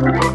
Thank